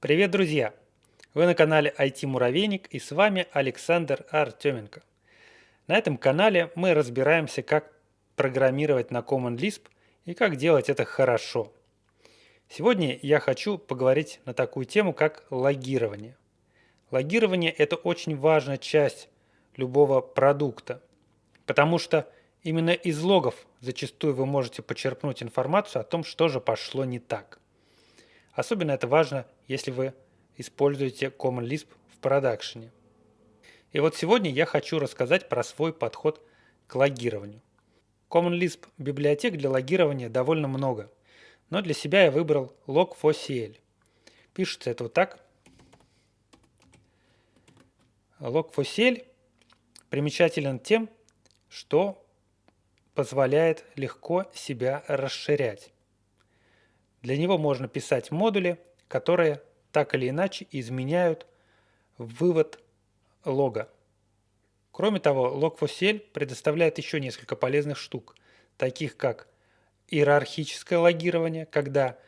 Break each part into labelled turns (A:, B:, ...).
A: Привет, друзья! Вы на канале IT Муравейник и с вами Александр Артеменко. На этом канале мы разбираемся, как программировать на Common Lisp и как делать это хорошо. Сегодня я хочу поговорить на такую тему, как логирование. Логирование – это очень важная часть любого продукта, потому что именно из логов зачастую вы можете почерпнуть информацию о том, что же пошло не так. Особенно это важно, если вы используете Common Lisp в продакшене. И вот сегодня я хочу рассказать про свой подход к логированию. Common Lisp библиотек для логирования довольно много, но для себя я выбрал log4cl. Пишется это вот так. Log4cl примечателен тем, что позволяет легко себя расширять. Для него можно писать модули, которые так или иначе изменяют вывод лога. Кроме того, log4cl предоставляет еще несколько полезных штук, таких как иерархическое логирование, когда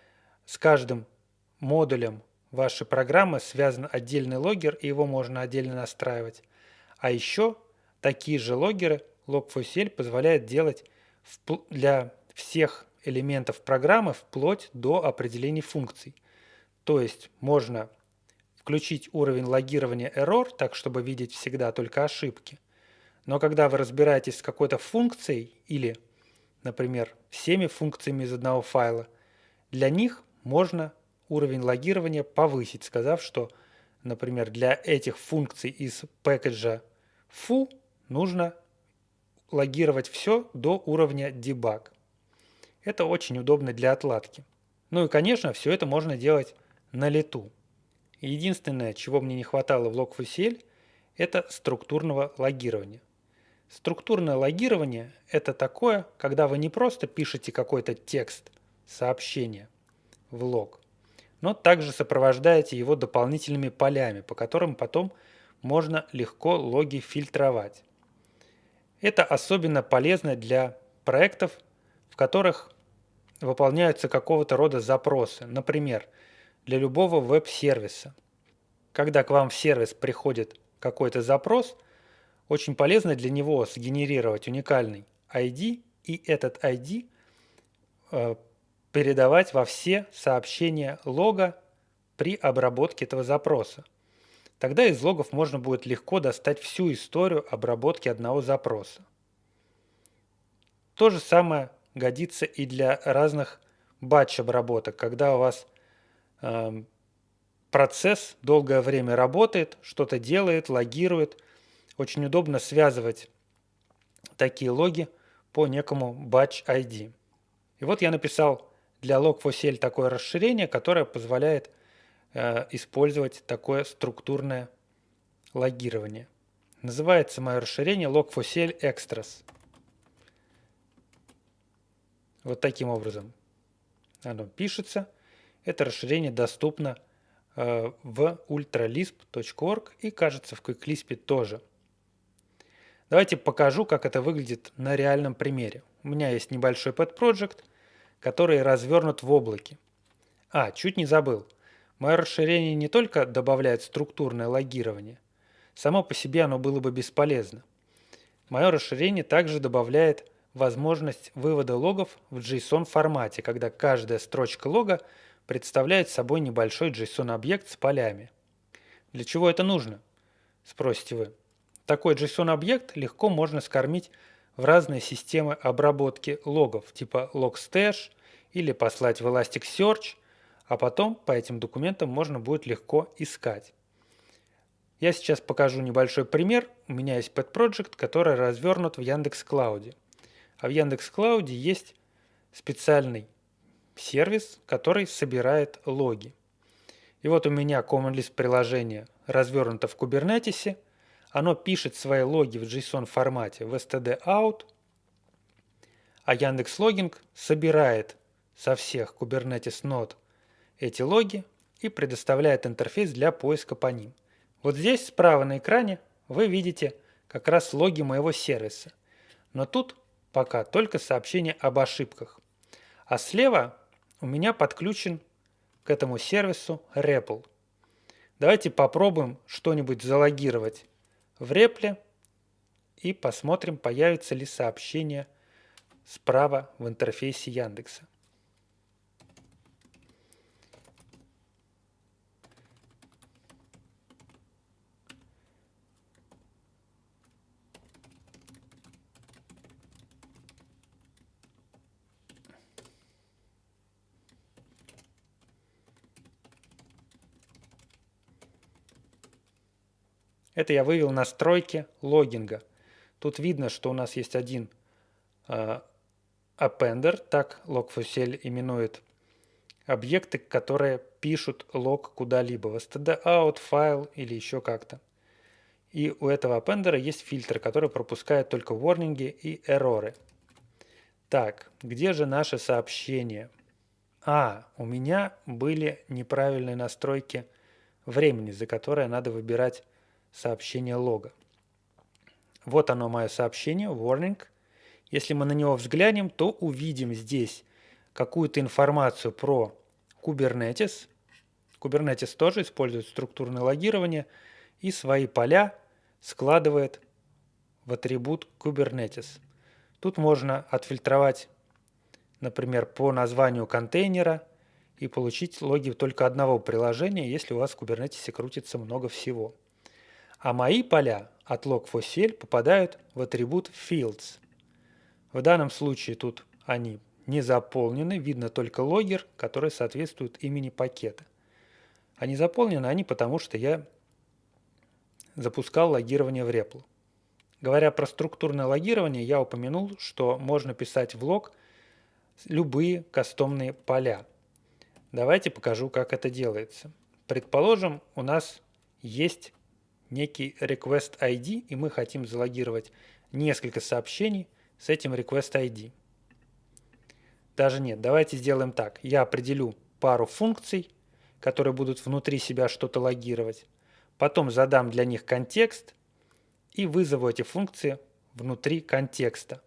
A: с каждым модулем вашей программы связан отдельный логер, и его можно отдельно настраивать. А еще такие же логеры log4cl позволяет делать для всех элементов программы вплоть до определения функций. То есть можно включить уровень логирования error, так чтобы видеть всегда только ошибки. Но когда вы разбираетесь с какой-то функцией или, например, всеми функциями из одного файла, для них можно уровень логирования повысить, сказав, что, например, для этих функций из пэкэджа foo нужно логировать все до уровня debug. Это очень удобно для отладки. Ну и, конечно, все это можно делать на лету. Единственное, чего мне не хватало в Log4CL, это структурного логирования. Структурное логирование – это такое, когда вы не просто пишете какой-то текст, сообщение в лог, но также сопровождаете его дополнительными полями, по которым потом можно легко логи фильтровать. Это особенно полезно для проектов, в которых выполняются какого-то рода запросы. Например, для любого веб-сервиса. Когда к вам в сервис приходит какой-то запрос, очень полезно для него сгенерировать уникальный ID и этот ID э, передавать во все сообщения лога при обработке этого запроса. Тогда из логов можно будет легко достать всю историю обработки одного запроса. То же самое годится и для разных батч-обработок, когда у вас э, процесс долгое время работает, что-то делает, логирует. Очень удобно связывать такие логи по некому batch ID. И вот я написал для log4cl такое расширение, которое позволяет э, использовать такое структурное логирование. Называется мое расширение log4cl extras. Вот таким образом оно пишется. Это расширение доступно э, в ultralisp.org и, кажется, в QuickLisp тоже. Давайте покажу, как это выглядит на реальном примере. У меня есть небольшой pet project, который развернут в облаке. А, чуть не забыл. Мое расширение не только добавляет структурное логирование, само по себе оно было бы бесполезно. Мое расширение также добавляет возможность вывода логов в JSON формате, когда каждая строчка лога представляет собой небольшой JSON-объект с полями. Для чего это нужно? Спросите вы. Такой JSON-объект легко можно скормить в разные системы обработки логов, типа logstash или послать в Elasticsearch, а потом по этим документам можно будет легко искать. Я сейчас покажу небольшой пример. У меня есть pet project, который развернут в Яндекс.Клауде. А в Яндекс.Клауде есть специальный сервис, который собирает логи. И вот у меня Common приложение развернуто в Kubernetes. Оно пишет свои логи в JSON формате в std.out, а Яндекс Логинг собирает со всех Kubernetes нод эти логи и предоставляет интерфейс для поиска по ним. Вот здесь справа на экране вы видите как раз логи моего сервиса. Но тут пока только сообщение об ошибках. А слева у меня подключен к этому сервису REPL. Давайте попробуем что-нибудь залогировать в репле и посмотрим, появится ли сообщение справа в интерфейсе Яндекса. Это я вывел настройки логинга. Тут видно, что у нас есть один э, appender, так log4shell именует объекты, которые пишут лог куда-либо, в std-out, файл или еще как-то. И у этого appender есть фильтр, который пропускает только ворнинги и эроры. Так, где же наше сообщение? А, у меня были неправильные настройки времени, за которые надо выбирать сообщение лога. Вот оно мое сообщение, warning. Если мы на него взглянем, то увидим здесь какую-то информацию про Kubernetes. Kubernetes тоже использует структурное логирование и свои поля складывает в атрибут Kubernetes. Тут можно отфильтровать, например, по названию контейнера и получить логи только одного приложения, если у вас в Kubernetes крутится много всего. А мои поля от log4shell попадают в атрибут fields. В данном случае тут они не заполнены, видно только логер, который соответствует имени пакета. А не заполнены они потому, что я запускал логирование в REPL. Говоря про структурное логирование, я упомянул, что можно писать в лог любые кастомные поля. Давайте покажу, как это делается. Предположим, у нас есть некий request ID, и мы хотим залогировать несколько сообщений с этим request ID. Даже нет, давайте сделаем так. Я определю пару функций, которые будут внутри себя что-то логировать. Потом задам для них контекст и вызову эти функции внутри контекста.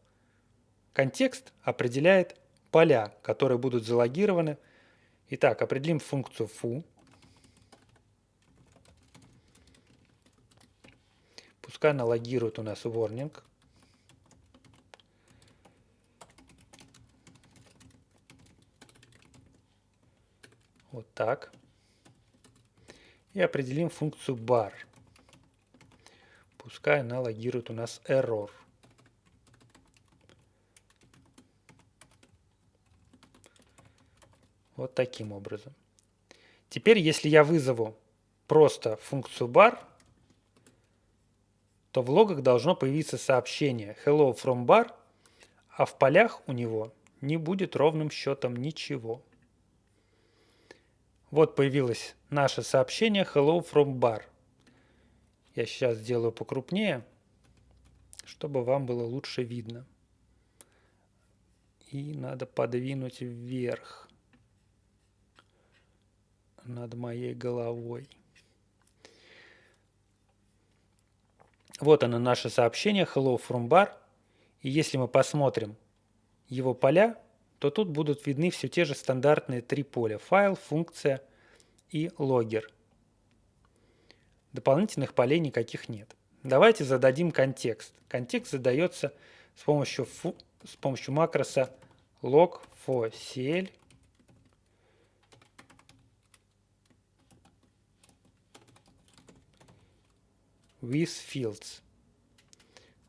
A: Контекст определяет поля, которые будут залогированы. Итак, определим функцию foo. Пускай она логирует у нас warning. Вот так. И определим функцию bar. Пускай она логирует у нас error. Вот таким образом. Теперь, если я вызову просто функцию bar, то в логах должно появиться сообщение «Hello from bar», а в полях у него не будет ровным счетом ничего. Вот появилось наше сообщение «Hello from bar». Я сейчас сделаю покрупнее, чтобы вам было лучше видно. И надо подвинуть вверх над моей головой. Вот оно наше сообщение Hello from bar. И если мы посмотрим его поля, то тут будут видны все те же стандартные три поля. Файл, функция и логер. Дополнительных полей никаких нет. Давайте зададим контекст. Контекст задается с помощью, с помощью макроса log for cl with fields.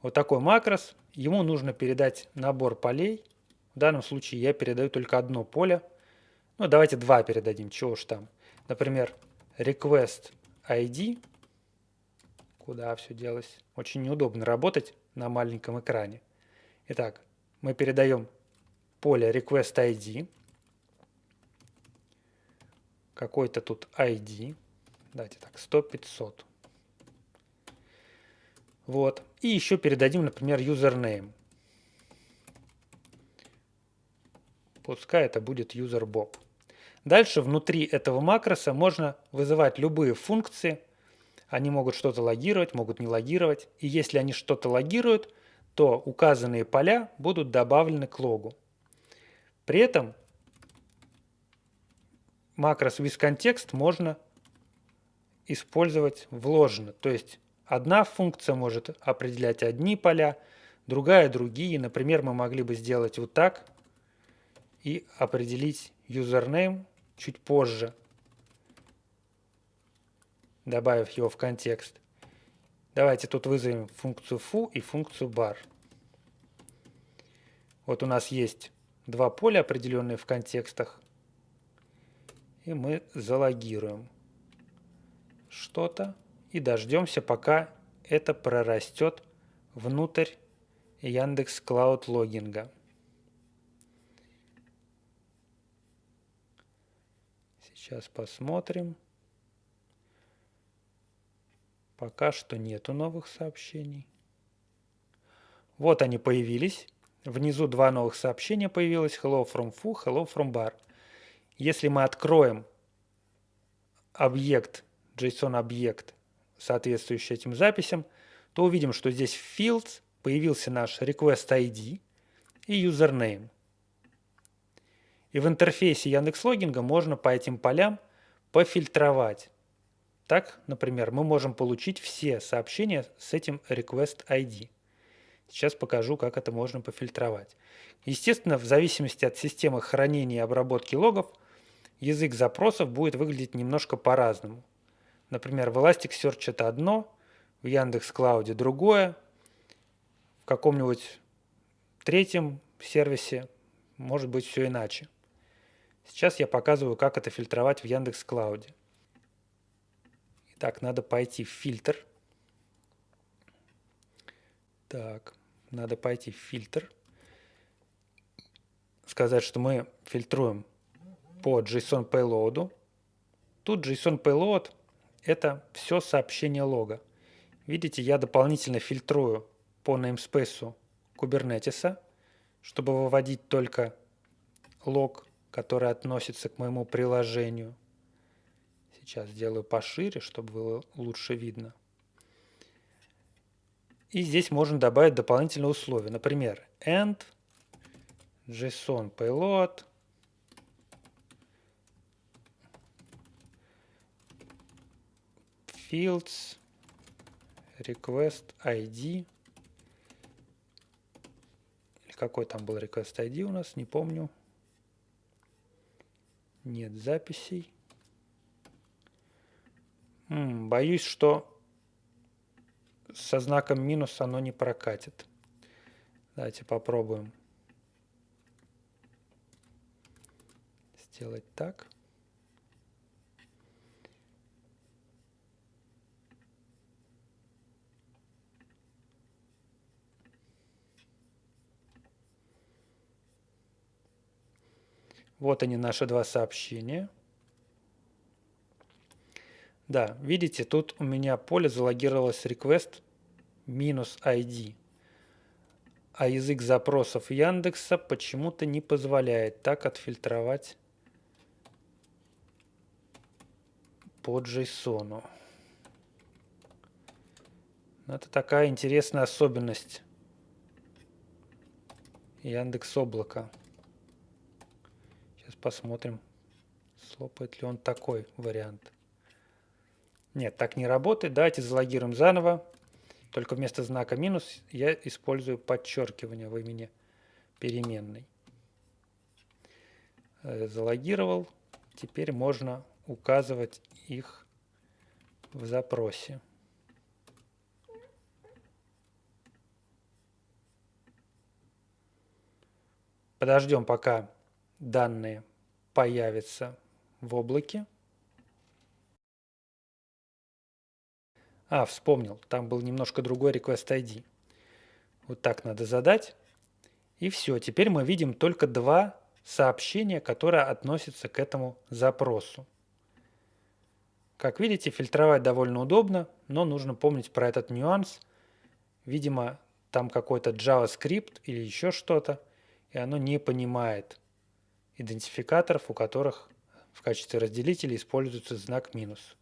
A: Вот такой макрос. Ему нужно передать набор полей. В данном случае я передаю только одно поле. Ну, давайте два передадим, чего уж там. Например, request ID. Куда все делось? Очень неудобно работать на маленьком экране. Итак, мы передаем поле request ID. Какой-то тут ID. Давайте так, 100-500. Вот. И еще передадим, например, username. Пускай это будет userbob. Дальше внутри этого макроса можно вызывать любые функции. Они могут что-то логировать, могут не логировать. И если они что-то логируют, то указанные поля будут добавлены к логу. При этом макрос withContext можно использовать вложено. То есть одна функция может определять одни поля, другая другие. Например, мы могли бы сделать вот так и определить username чуть позже, добавив его в контекст. Давайте тут вызовем функцию foo и функцию bar. Вот у нас есть два поля, определенные в контекстах. И мы залогируем что-то и дождемся, пока это прорастет внутрь Яндекс Клауд логинга. Сейчас посмотрим. Пока что нету новых сообщений. Вот они появились. Внизу два новых сообщения появилось. Hello from Fu, hello from bar. Если мы откроем объект, JSON-объект, соответствующий этим записям, то увидим, что здесь в fields появился наш request ID и username. И в интерфейсе Яндекс.Логинга можно по этим полям пофильтровать. Так, например, мы можем получить все сообщения с этим request ID. Сейчас покажу, как это можно пофильтровать. Естественно, в зависимости от системы хранения и обработки логов, язык запросов будет выглядеть немножко по-разному. Например, в Elasticsearch это одно, в Яндекс.Клауде другое, в каком-нибудь третьем сервисе может быть все иначе. Сейчас я показываю, как это фильтровать в Яндекс Клауде. Итак, надо пойти в фильтр. Так, надо пойти в фильтр. Сказать, что мы фильтруем по JSON Payload. Тут JSON Payload – это все сообщение лога. Видите, я дополнительно фильтрую по namespace Kubernetes, чтобы выводить только лог который относится к моему приложению. Сейчас сделаю пошире, чтобы было лучше видно. И здесь можно добавить дополнительные условия. Например, end JSON payload fields request ID какой там был request ID у нас, не помню. Нет записей. М -м, боюсь, что со знаком минус оно не прокатит. Давайте попробуем сделать так. Вот они, наши два сообщения. Да, видите, тут у меня поле залогировалось request минус ID. А язык запросов Яндекса почему-то не позволяет так отфильтровать по JSON. Это такая интересная особенность Яндекс облака. Посмотрим, слопает ли он такой вариант. Нет, так не работает. Давайте залогируем заново. Только вместо знака минус я использую подчеркивание в имени переменной. Э, залогировал. Теперь можно указывать их в запросе. Подождем, пока данные появятся в облаке. А, вспомнил, там был немножко другой request ID. Вот так надо задать. И все, теперь мы видим только два сообщения, которые относятся к этому запросу. Как видите, фильтровать довольно удобно, но нужно помнить про этот нюанс. Видимо, там какой-то JavaScript или еще что-то, и оно не понимает идентификаторов, у которых в качестве разделителя используется знак минус.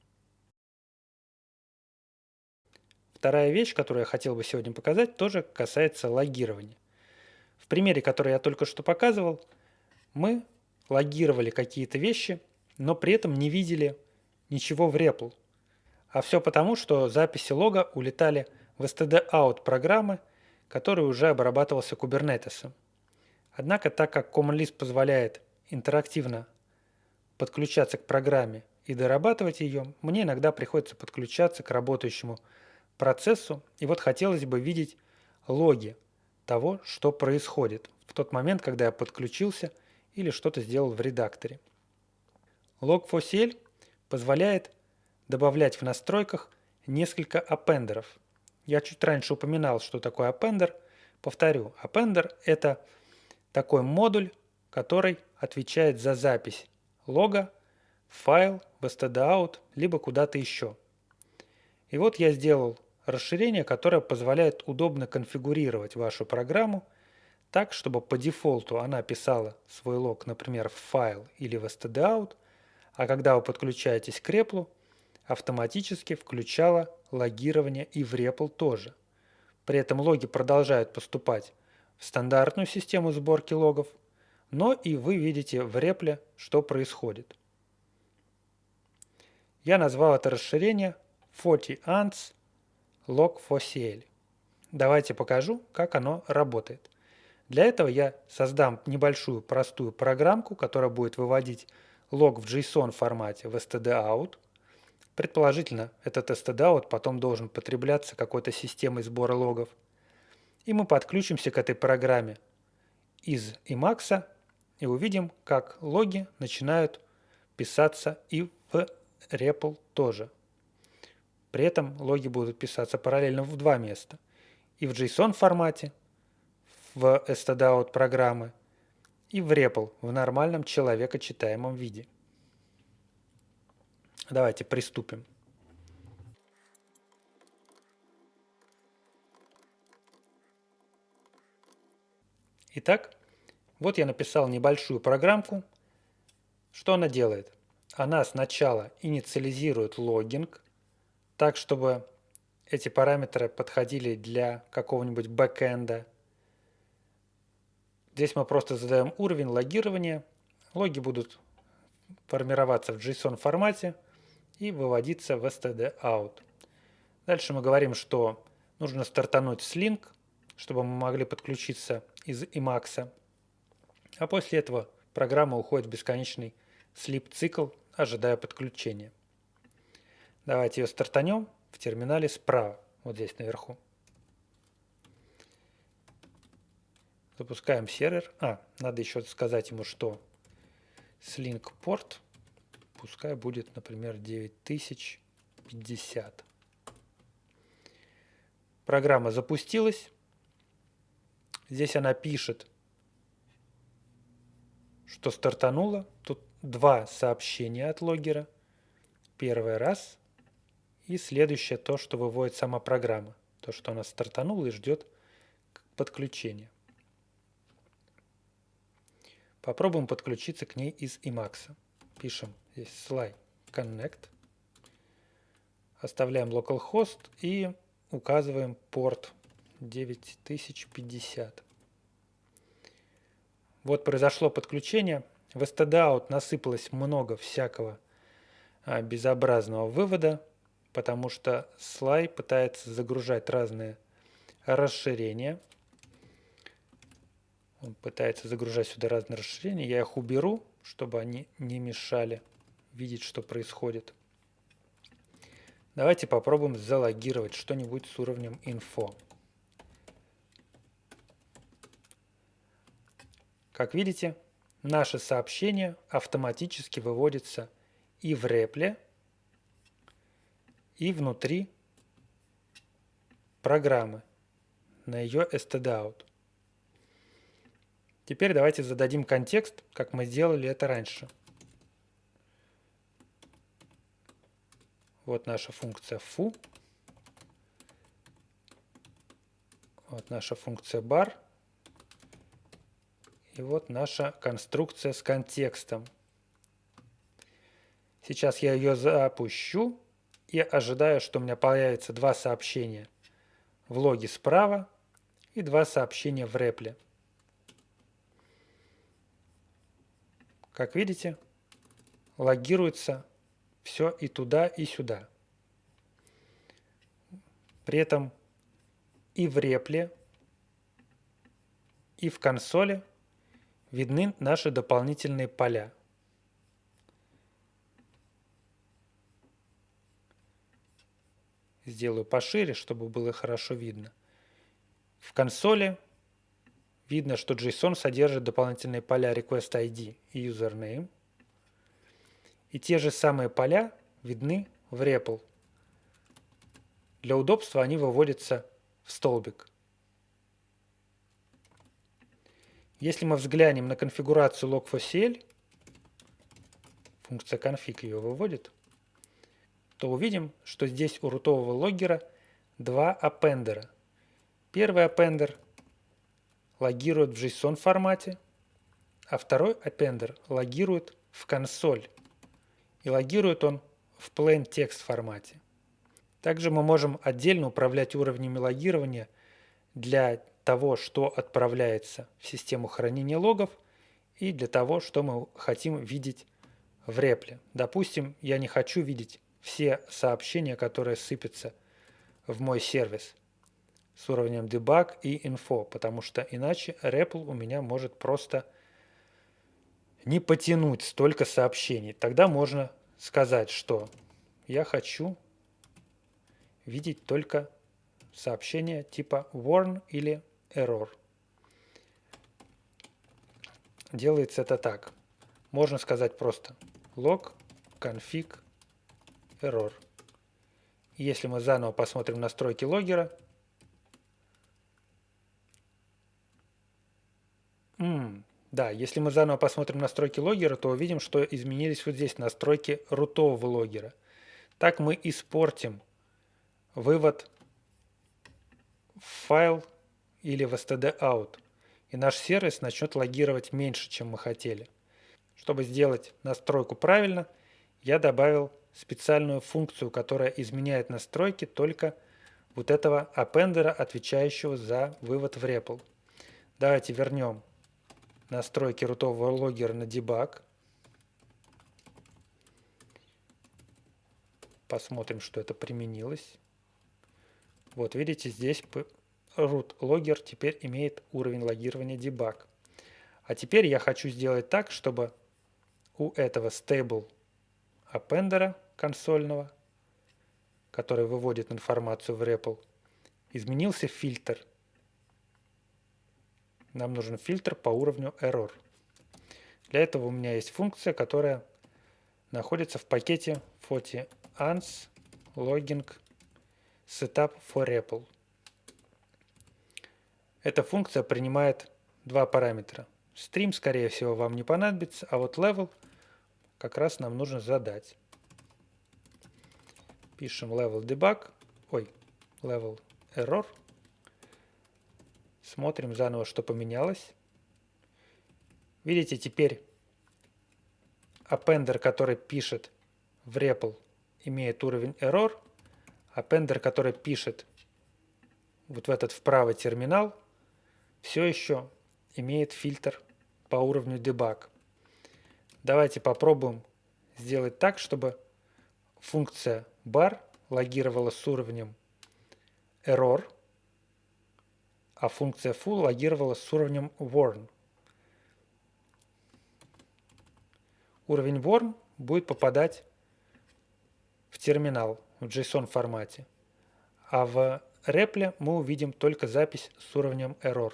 A: Вторая вещь, которую я хотел бы сегодня показать, тоже касается логирования. В примере, который я только что показывал, мы логировали какие-то вещи, но при этом не видели ничего в REPL. А все потому, что записи лога улетали в std-out программы, который уже обрабатывался кубернетесом. Однако, так как Common Lisp позволяет интерактивно подключаться к программе и дорабатывать ее, мне иногда приходится подключаться к работающему процессу, и вот хотелось бы видеть логи того, что происходит в тот момент, когда я подключился или что-то сделал в редакторе. Log4CL позволяет добавлять в настройках несколько аппендеров. Я чуть раньше упоминал, что такое аппендер. Повторю, аппендер – это такой модуль, который отвечает за запись лога файл, в stdout, либо куда-то еще. И вот я сделал расширение, которое позволяет удобно конфигурировать вашу программу так, чтобы по дефолту она писала свой лог, например, в файл или в stdout, а когда вы подключаетесь к реплу, автоматически включала логирование и в REPL тоже. При этом логи продолжают поступать в стандартную систему сборки логов, но и вы видите в репле, что происходит. Я назвал это расширение 40 ants log 4CL. Давайте покажу, как оно работает. Для этого я создам небольшую простую программку, которая будет выводить лог в JSON формате в stdout – Предположительно, этот stdout потом должен потребляться какой-то системой сбора логов. И мы подключимся к этой программе из Emacs и увидим, как логи начинают писаться и в REPL тоже. При этом логи будут писаться параллельно в два места. И в JSON формате, в stdout программы, и в REPL в нормальном человекочитаемом виде. Давайте приступим. Итак, вот я написал небольшую программку. Что она делает? Она сначала инициализирует логинг, так чтобы эти параметры подходили для какого-нибудь бэкэнда. Здесь мы просто задаем уровень логирования. Логи будут формироваться в JSON формате – и выводиться в std-out. Дальше мы говорим, что нужно стартануть с link, чтобы мы могли подключиться из Emacs. А после этого программа уходит в бесконечный sleep-цикл, ожидая подключения. Давайте ее стартанем в терминале справа, вот здесь наверху. Запускаем сервер. А, надо еще сказать ему, что slink порт пускай будет, например, 9050. Программа запустилась. Здесь она пишет, что стартанула. Тут два сообщения от логера. Первый раз и следующее то, что выводит сама программа. То, что она стартанула и ждет подключения. Попробуем подключиться к ней из Emacs. Пишем здесь slide connect. Оставляем localhost и указываем порт 9050. Вот произошло подключение. В stdout насыпалось много всякого а, безобразного вывода, потому что слай пытается загружать разные расширения. Он пытается загружать сюда разные расширения. Я их уберу, чтобы они не мешали видеть, что происходит. Давайте попробуем залогировать что-нибудь с уровнем info. Как видите, наше сообщение автоматически выводится и в репле, и внутри программы на ее stdout. Теперь давайте зададим контекст, как мы сделали это раньше. Вот наша функция foo. Вот наша функция bar. И вот наша конструкция с контекстом. Сейчас я ее запущу и ожидаю, что у меня появится два сообщения в логе справа и два сообщения в репле. Как видите, логируется все и туда, и сюда. При этом и в репле, и в консоли видны наши дополнительные поля. Сделаю пошире, чтобы было хорошо видно. В консоли видно, что JSON содержит дополнительные поля request ID и username. И те же самые поля видны в REPL. Для удобства они выводятся в столбик. Если мы взглянем на конфигурацию log4cl, функция config ее выводит, то увидим, что здесь у рутового логгера два аппендера. Первый аппендер логирует в JSON формате, а второй аппендер логирует в консоль. И логирует он в plain text формате. Также мы можем отдельно управлять уровнями логирования для того, что отправляется в систему хранения логов и для того, что мы хотим видеть в репле. Допустим, я не хочу видеть все сообщения, которые сыпятся в мой сервис с уровнем debug и info, потому что иначе REPL у меня может просто не потянуть столько сообщений. Тогда можно сказать, что я хочу видеть только сообщения типа warn или error. Делается это так. Можно сказать просто log config error. Если мы заново посмотрим настройки логера, да, если мы заново посмотрим настройки логера, то увидим, что изменились вот здесь настройки рутового логера. Так мы испортим вывод в файл или в std-out, и наш сервис начнет логировать меньше, чем мы хотели. Чтобы сделать настройку правильно, я добавил специальную функцию, которая изменяет настройки только вот этого аппендера, отвечающего за вывод в REPL. Давайте вернем настройки рутового логера на дебаг. Посмотрим, что это применилось. Вот видите, здесь root logger теперь имеет уровень логирования debug. А теперь я хочу сделать так, чтобы у этого stable аппендера консольного, который выводит информацию в REPL, изменился фильтр. Нам нужен фильтр по уровню error. Для этого у меня есть функция, которая находится в пакете FOTI-ANS logging setup for REPL. Эта функция принимает два параметра. Стрим, скорее всего, вам не понадобится, а вот level как раз нам нужно задать. Пишем level debug, ой, level error. Смотрим заново, что поменялось. Видите, теперь appender, который пишет в REPL, имеет уровень error. Appender, который пишет вот в этот вправо терминал, все еще имеет фильтр по уровню debug. Давайте попробуем сделать так, чтобы функция bar логировала с уровнем error, а функция full логировала с уровнем warn. Уровень warn будет попадать в терминал в JSON формате, а в репле мы увидим только запись с уровнем error.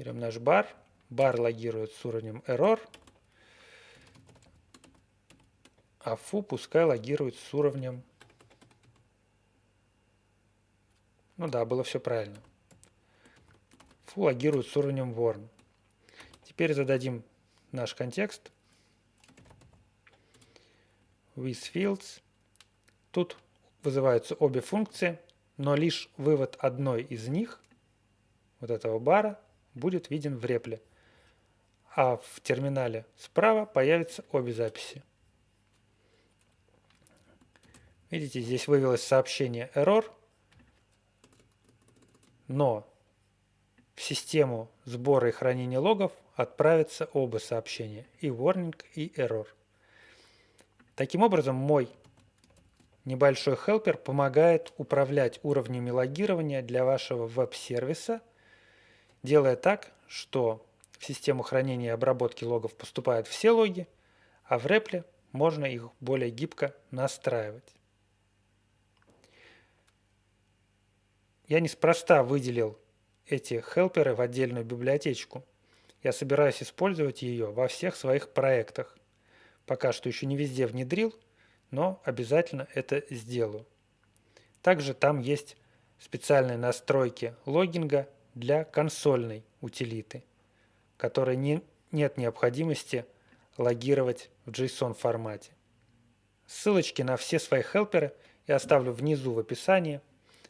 A: Берем наш бар. Бар логирует с уровнем error. А фу пускай логирует с уровнем... Ну да, было все правильно. Фу логирует с уровнем warn. Теперь зададим наш контекст. With fields. Тут вызываются обе функции, но лишь вывод одной из них, вот этого бара, будет виден в репле, а в терминале справа появятся обе записи. Видите, здесь вывелось сообщение error, но в систему сбора и хранения логов отправятся оба сообщения, и warning, и error. Таким образом, мой небольшой хелпер помогает управлять уровнями логирования для вашего веб-сервиса, делая так, что в систему хранения и обработки логов поступают все логи, а в репле можно их более гибко настраивать. Я неспроста выделил эти хелперы в отдельную библиотечку. Я собираюсь использовать ее во всех своих проектах. Пока что еще не везде внедрил, но обязательно это сделаю. Также там есть специальные настройки логинга для консольной утилиты, которой не, нет необходимости логировать в JSON формате. Ссылочки на все свои хелперы я оставлю внизу в описании.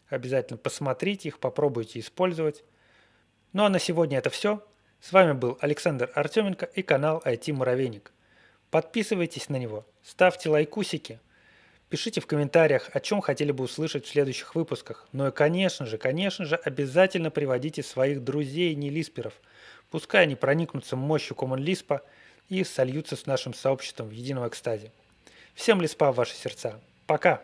A: Обязательно посмотрите их, попробуйте использовать. Ну а на сегодня это все. С вами был Александр Артеменко и канал IT Муравейник. Подписывайтесь на него, ставьте лайкусики, пишите в комментариях, о чем хотели бы услышать в следующих выпусках. Ну и конечно же, конечно же, обязательно приводите своих друзей нелисперов. Пускай они проникнутся мощью Common Lisp и сольются с нашим сообществом в едином экстазе. Всем лиспа в ваши сердца. Пока!